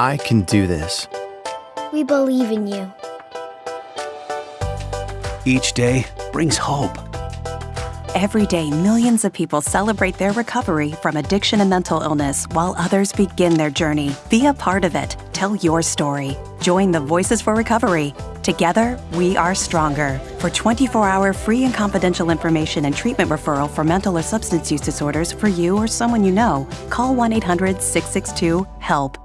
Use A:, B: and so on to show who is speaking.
A: I can do this.
B: We believe in you.
C: Each day brings hope.
D: Every day, millions of people celebrate their recovery from addiction and mental illness while others begin their journey. Be a part of it. Tell your story. Join the Voices for Recovery. Together, we are stronger. For 24 hour free and confidential information and treatment referral for mental or substance use disorders for you or someone you know, call 1 800 662 HELP